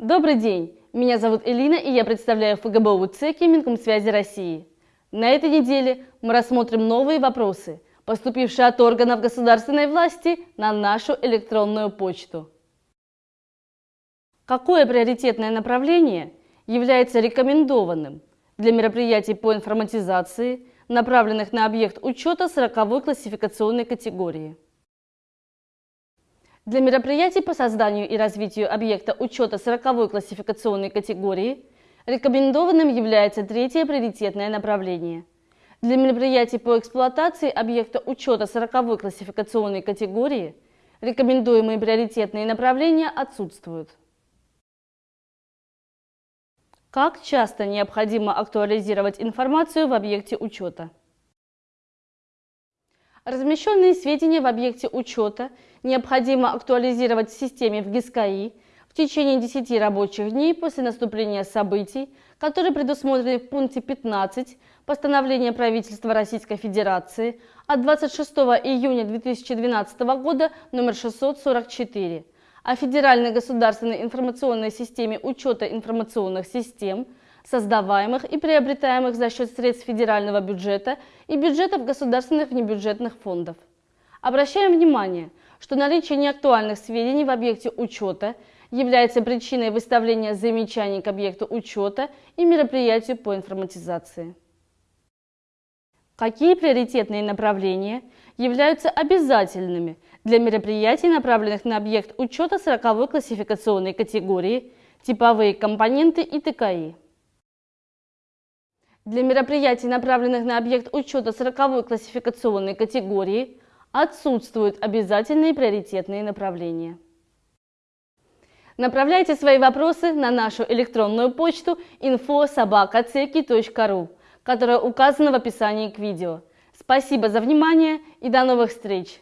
Добрый день! Меня зовут Элина, и я представляю ФГБУ ЦЕКИ Минкомсвязи России. На этой неделе мы рассмотрим новые вопросы, поступившие от органов государственной власти на нашу электронную почту. Какое приоритетное направление является рекомендованным для мероприятий по информатизации, направленных на объект учета 40 классификационной категории? Для мероприятий по созданию и развитию объекта учета 40 классификационной категории рекомендованным является третье приоритетное направление. Для мероприятий по эксплуатации объекта учета 40 классификационной категории рекомендуемые приоритетные направления отсутствуют. Как часто необходимо актуализировать информацию в объекте учета? Размещенные сведения в объекте учета необходимо актуализировать в системе в ГИСКАИ в течение 10 рабочих дней после наступления событий, которые предусмотрены в пункте 15 постановления правительства Российской Федерации от 26 июня 2012 года номер 644 о Федеральной государственной информационной системе учета информационных систем – создаваемых и приобретаемых за счет средств федерального бюджета и бюджетов государственных внебюджетных фондов. Обращаем внимание, что наличие неактуальных сведений в объекте учета является причиной выставления замечаний к объекту учета и мероприятию по информатизации. Какие приоритетные направления являются обязательными для мероприятий, направленных на объект учета 40 классификационной категории, типовые компоненты и ТКИ? Для мероприятий, направленных на объект учета 40 классификационной категории, отсутствуют обязательные приоритетные направления. Направляйте свои вопросы на нашу электронную почту info.sobaka.ceki.ru, которая указана в описании к видео. Спасибо за внимание и до новых встреч!